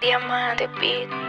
Diamante Beat.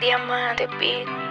Diamante Beat.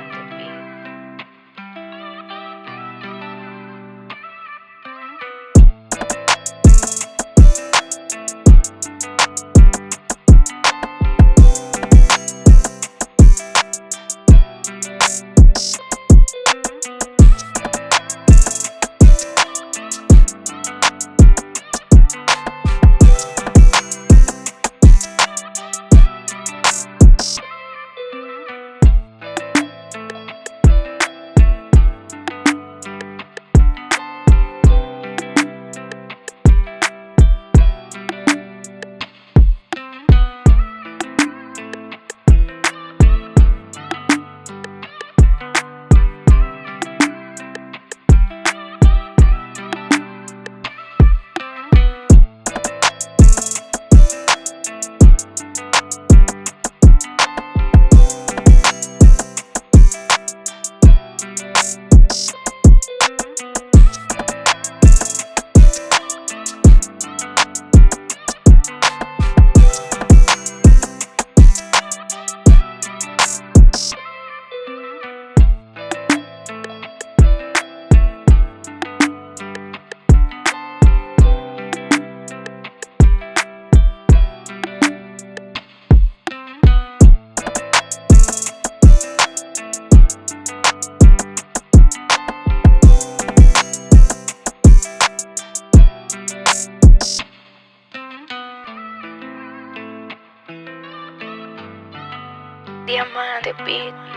Diamante Beat.